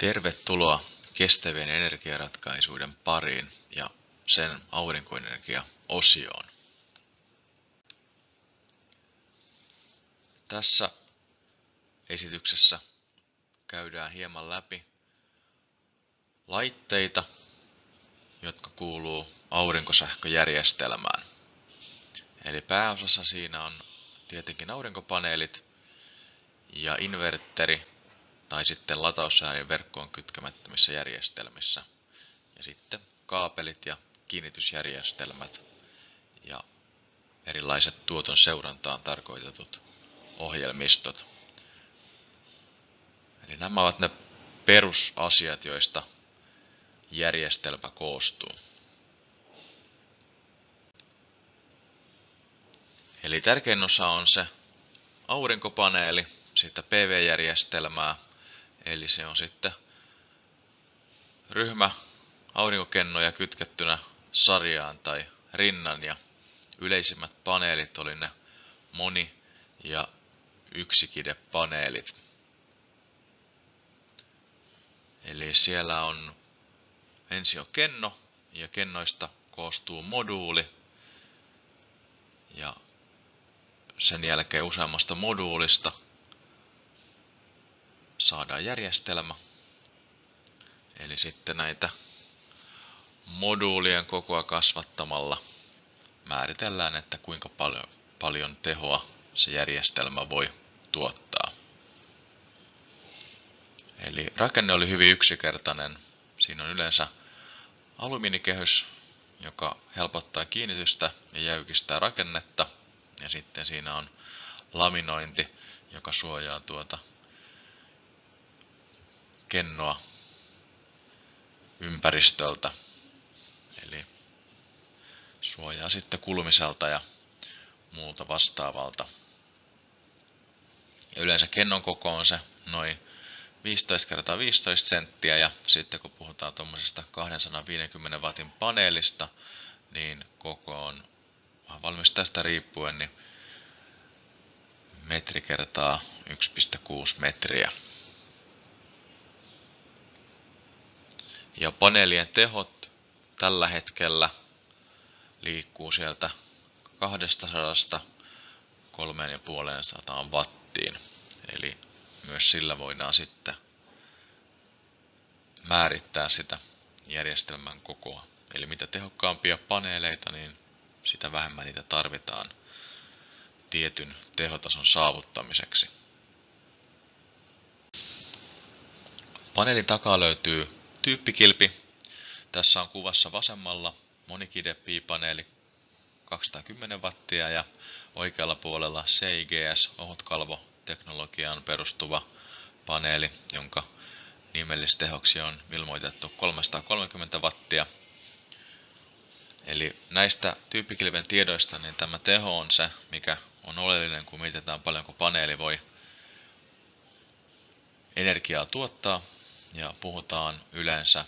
Tervetuloa kestävien energiaratkaisuiden pariin ja sen aurinkoenergia-osioon. Tässä esityksessä käydään hieman läpi laitteita, jotka kuuluu aurinkosähköjärjestelmään. Eli pääosassa siinä on tietenkin aurinkopaneelit ja inverteri tai sitten lataussäädin verkkoon kytkemättömissä järjestelmissä. Ja sitten kaapelit ja kiinnitysjärjestelmät ja erilaiset tuoton seurantaan tarkoitetut ohjelmistot. Eli nämä ovat ne perusasiat, joista järjestelmä koostuu. Eli tärkein osa on se aurinkopaneeli, sitä PV-järjestelmää, Eli se on sitten ryhmä aurinkokennoja kytkettynä sarjaan tai rinnan ja yleisimmät paneelit oli ne moni- ja yksikidepaneelit. Eli siellä on ensin on kenno ja kennoista koostuu moduuli ja sen jälkeen useammasta moduulista saadaan järjestelmä. Eli sitten näitä moduulien kokoa kasvattamalla määritellään, että kuinka paljon, paljon tehoa se järjestelmä voi tuottaa. Eli rakenne oli hyvin yksinkertainen. Siinä on yleensä alumiinikehys, joka helpottaa kiinnitystä ja jäykistää rakennetta. Ja sitten siinä on laminointi, joka suojaa tuota kennoa ympäristöltä. Eli suojaa sitten kulumiselta ja muulta vastaavalta. Ja yleensä kennon koko on se noin 15 x 15 senttiä ja sitten kun puhutaan tuommoisesta 250 watin paneelista, niin koko on valmis tästä riippuen niin metri kertaa 1,6 metriä. Ja paneelien tehot tällä hetkellä liikkuu sieltä 200 3,5 wattiin. Eli myös sillä voidaan sitten määrittää sitä järjestelmän kokoa. Eli mitä tehokkaampia paneeleita, niin sitä vähemmän niitä tarvitaan tietyn tehotason saavuttamiseksi. Paneelin takaa löytyy Tyyppikilpi. Tässä on kuvassa vasemmalla monikide-piipaneeli 210 wattia ja oikealla puolella CIGS ohutkalvo teknologiaan perustuva paneeli, jonka nimellistehoksi on ilmoitettu 330 wattia. Eli näistä tyyppikilven tiedoista niin tämä teho on se, mikä on oleellinen, kun mietitään paljonko paneeli voi energiaa tuottaa ja puhutaan yleensä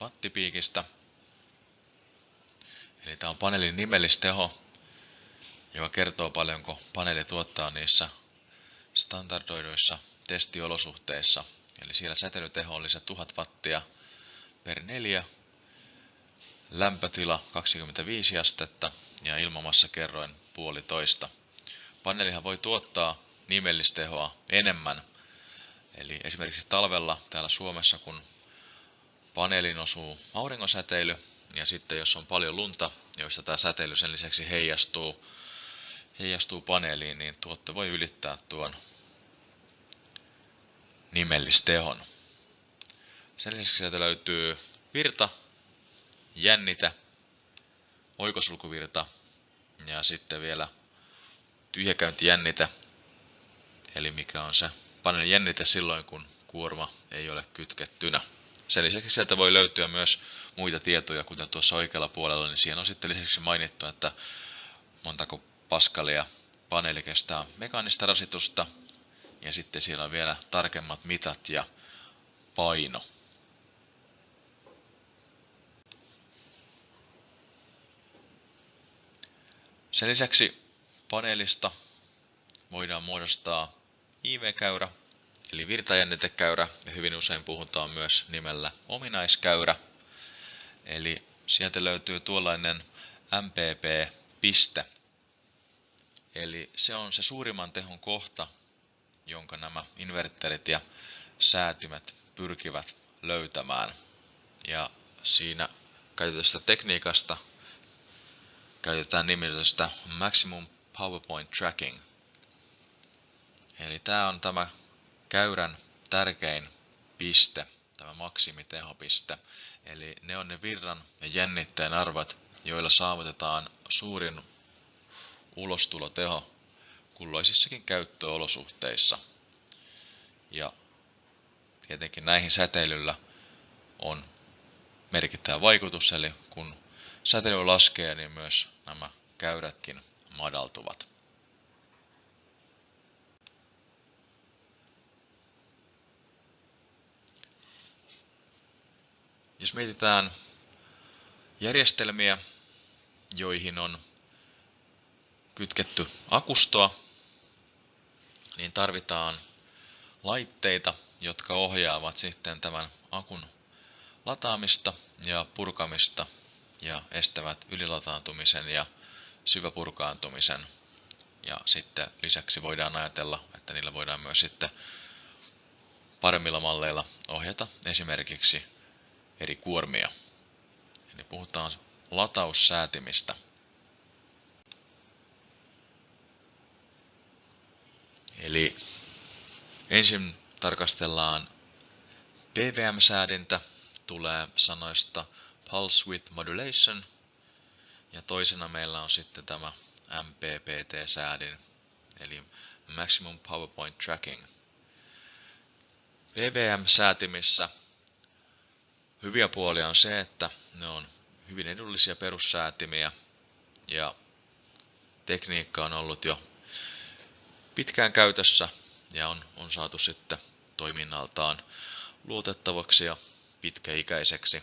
wattipiikistä. Eli tämä on paneelin nimellisteho, joka kertoo paljonko paneeli tuottaa niissä standardoiduissa testiolosuhteissa. Eli siellä säteilyteho oli se 1000 wattia per 4, lämpötila 25 astetta ja ilmamassa kerroin puolitoista. Paneelihan voi tuottaa nimellistehoa enemmän Eli esimerkiksi talvella täällä Suomessa, kun paneelin osuu auringonsäteily, ja sitten jos on paljon lunta, joista tämä säteily sen lisäksi heijastuu, heijastuu paneeliin, niin tuotto voi ylittää tuon nimellistehon. Sen lisäksi sieltä löytyy virta, jännitä, oikosulkuvirta ja sitten vielä tyhjäkäyntijännitä, eli mikä on se paneelin jännite silloin, kun kuorma ei ole kytkettynä. Sen lisäksi sieltä voi löytyä myös muita tietoja, kuten tuossa oikealla puolella, niin siellä on sitten lisäksi mainittu, että montako paskalia paneeli kestää mekaanista rasitusta, ja sitten siellä on vielä tarkemmat mitat ja paino. Sen lisäksi paneelista voidaan muodostaa IV-käyrä, eli virtajännitekäyrä, ja hyvin usein puhutaan myös nimellä ominaiskäyrä. Eli sieltä löytyy tuollainen MPP-piste. Eli se on se suurimman tehon kohta, jonka nämä inverterit ja säätimet pyrkivät löytämään. Ja siinä käytetystä tekniikasta käytetään nimitystä Maximum PowerPoint Tracking. Eli tämä on tämä käyrän tärkein piste, tämä maksimitehopiste. Eli ne on ne virran ja jännitteen arvot, joilla saavutetaan suurin ulostuloteho kulloisissakin käyttöolosuhteissa. Ja tietenkin näihin säteilyllä on merkittävä vaikutus, eli kun säteily laskee, niin myös nämä käyrätkin madaltuvat. Jos mietitään järjestelmiä, joihin on kytketty akustoa, niin tarvitaan laitteita, jotka ohjaavat sitten tämän akun lataamista ja purkamista ja estävät ylilataantumisen ja syväpurkaantumisen. Ja sitten lisäksi voidaan ajatella, että niillä voidaan myös sitten paremmilla malleilla ohjata esimerkiksi eri kuormia. Eli puhutaan lataussäätimistä. Eli ensin tarkastellaan PVM-säädintä, tulee sanoista Pulse Width Modulation, ja toisena meillä on sitten tämä MPPT-säädin, eli Maximum PowerPoint Tracking. PVM-säätimissä hyviä puolia on se, että ne on hyvin edullisia perussäätimiä ja tekniikka on ollut jo pitkään käytössä ja on, on saatu sitten toiminnaltaan luotettavaksi ja pitkäikäiseksi.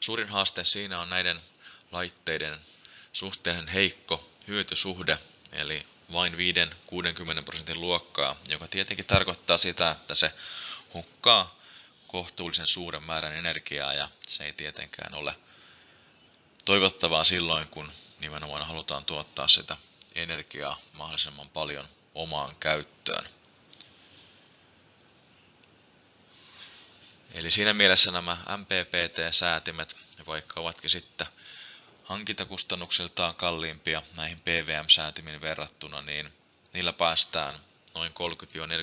Suurin haaste siinä on näiden laitteiden suhteellisen heikko hyötysuhde, eli vain 5-60 prosentin luokkaa, joka tietenkin tarkoittaa sitä, että se hukkaa kohtuullisen suuren määrän energiaa ja se ei tietenkään ole toivottavaa silloin, kun nimenomaan halutaan tuottaa sitä energiaa mahdollisimman paljon omaan käyttöön. Eli siinä mielessä nämä MPPT-säätimet, vaikka ovatkin sitten hankintakustannuksiltaan kalliimpia näihin PVM-säätimiin verrattuna, niin niillä päästään noin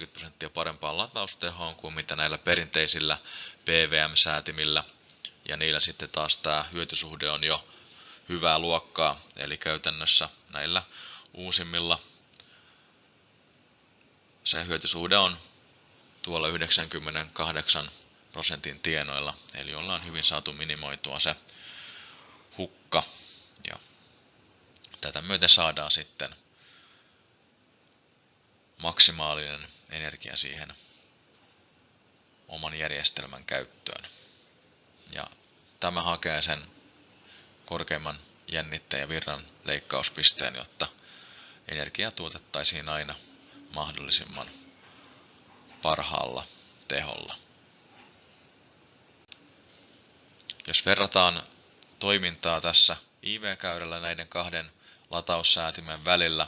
30-40 prosenttia parempaan lataustehoon kuin mitä näillä perinteisillä PVM-säätimillä. Ja niillä sitten taas tämä hyötysuhde on jo hyvää luokkaa, eli käytännössä näillä uusimmilla se hyötysuhde on tuolla 98 prosentin tienoilla, eli ollaan hyvin saatu minimoitua se hukka. Ja tätä myöten saadaan sitten maksimaalinen energia siihen oman järjestelmän käyttöön. Ja tämä hakee sen korkeimman jännitteen ja virran leikkauspisteen, jotta energia tuotettaisiin aina mahdollisimman parhaalla teholla. Jos verrataan toimintaa tässä IV-käyrällä näiden kahden lataussäätimen välillä,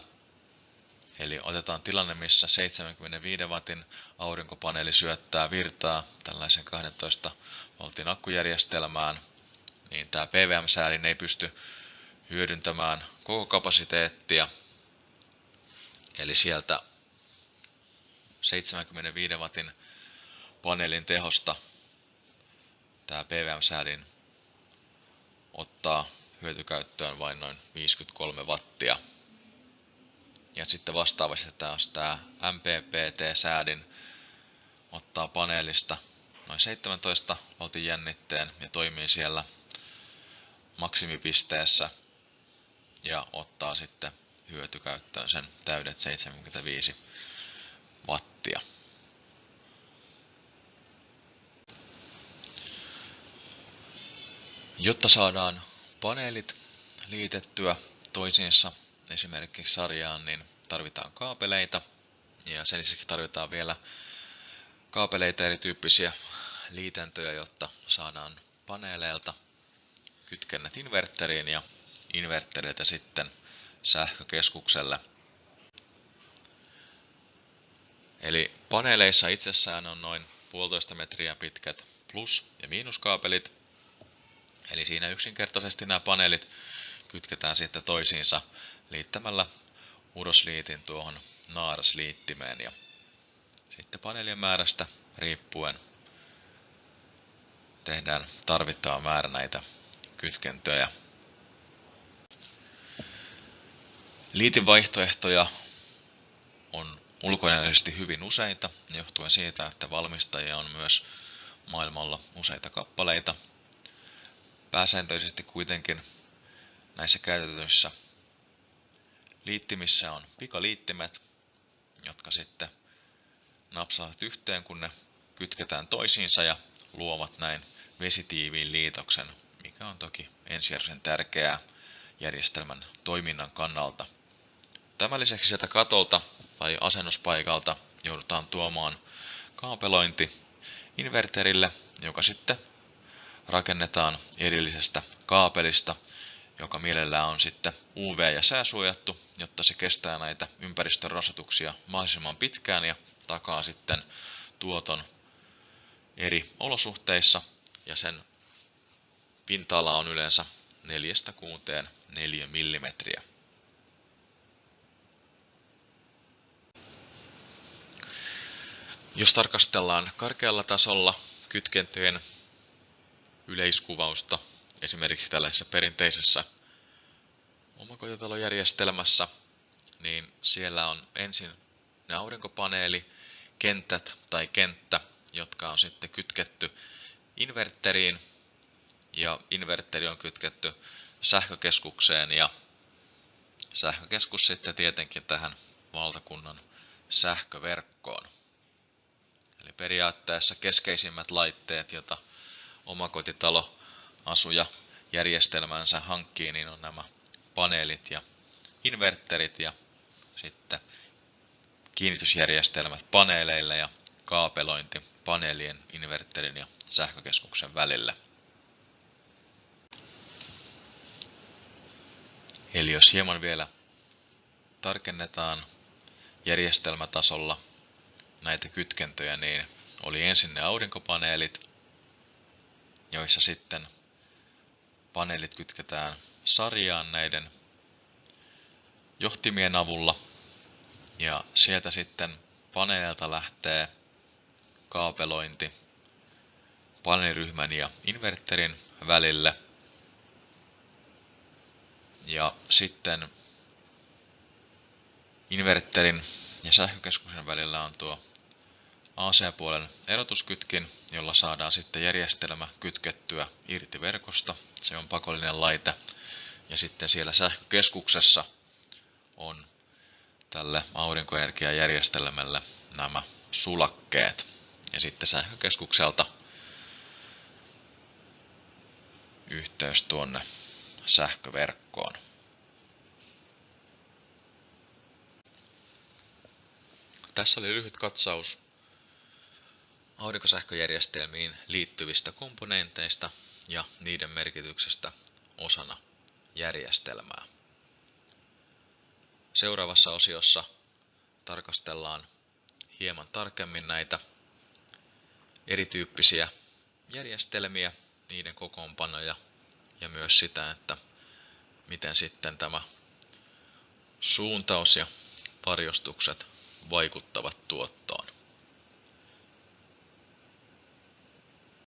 eli otetaan tilanne, missä 75 wattin aurinkopaneeli syöttää virtaa tällaisen 12 voltin akkujärjestelmään, niin tämä PVM-säädin ei pysty hyödyntämään koko kapasiteettia, eli sieltä 75 wattin paneelin tehosta tämä PVM-säädin ottaa hyötykäyttöön vain noin 53 wattia. Ja sitten vastaavasti taas tämä MPPT-säädin ottaa paneelista noin 17 voltin jännitteen ja toimii siellä maksimipisteessä ja ottaa sitten hyötykäyttöön sen täydet 75 wattia. Jotta saadaan paneelit liitettyä toisiinsa esimerkiksi sarjaan, niin tarvitaan kaapeleita Ja sen lisäksi tarvitaan vielä kaapeleita erityyppisiä liitäntöjä, jotta saadaan paneeleilta kytkennät inverteriin ja inverteriltä sitten sähkökeskukselle. Eli paneeleissa itsessään on noin puolitoista metriä pitkät plus- ja miinuskaapelit. Eli siinä yksinkertaisesti nämä paneelit kytketään sitten toisiinsa liittämällä urosliitin tuohon naarasliittimeen ja sitten paneelien määrästä riippuen tehdään tarvittava määrä näitä kytkentöjä. Liitin vaihtoehtoja on ulkoisesti hyvin useita, johtuen siitä, että valmistajia on myös maailmalla useita kappaleita. Pääsääntöisesti kuitenkin näissä käytetyissä liittimissä on pikaliittimet, jotka sitten napsaavat yhteen, kun ne kytketään toisiinsa ja luovat näin vesitiiviin liitoksen, mikä on toki ensisijaisen tärkeää järjestelmän toiminnan kannalta. Tämän lisäksi sieltä katolta tai asennuspaikalta joudutaan tuomaan kaapelointi inverterille, joka sitten rakennetaan erillisestä kaapelista, joka mielellään on sitten UV- ja sääsuojattu, jotta se kestää näitä ympäristön rasituksia mahdollisimman pitkään ja takaa sitten tuoton eri olosuhteissa ja sen pinta-ala on yleensä 4-6 4 mm. Jos tarkastellaan karkealla tasolla kytkentöjen yleiskuvausta, esimerkiksi tällaisessa perinteisessä omakotitalojärjestelmässä, niin siellä on ensin ne aurinkopaneeli, kentät tai kenttä, jotka on sitten kytketty inverteriin ja inverteri on kytketty sähkökeskukseen ja sähkökeskus sitten tietenkin tähän valtakunnan sähköverkkoon. Eli periaatteessa keskeisimmät laitteet, joita omakotitalo asuja järjestelmänsä hankkii, niin on nämä paneelit ja inverterit ja sitten kiinnitysjärjestelmät paneeleille ja kaapelointi paneelien, inverterin ja sähkökeskuksen välillä. Eli jos hieman vielä tarkennetaan järjestelmätasolla näitä kytkentöjä, niin oli ensin ne aurinkopaneelit, joissa sitten paneelit kytketään sarjaan näiden johtimien avulla ja sieltä sitten paneelilta lähtee kaapelointi paneeliryhmän ja inverterin välille. Ja sitten inverterin ja sähkökeskuksen välillä on tuo AC-puolen erotuskytkin, jolla saadaan sitten järjestelmä kytkettyä irti verkosta. Se on pakollinen laite. Ja sitten siellä sähkökeskuksessa on tälle aurinkoenergiajärjestelmälle nämä sulakkeet. Ja sitten sähkökeskukselta yhteys tuonne sähköverkkoon. Tässä oli lyhyt katsaus aurinkosähköjärjestelmiin liittyvistä komponenteista ja niiden merkityksestä osana järjestelmää. Seuraavassa osiossa tarkastellaan hieman tarkemmin näitä erityyppisiä järjestelmiä, niiden kokoonpanoja ja myös sitä, että miten sitten tämä suuntaus ja varjostukset vaikuttavat tuottoon.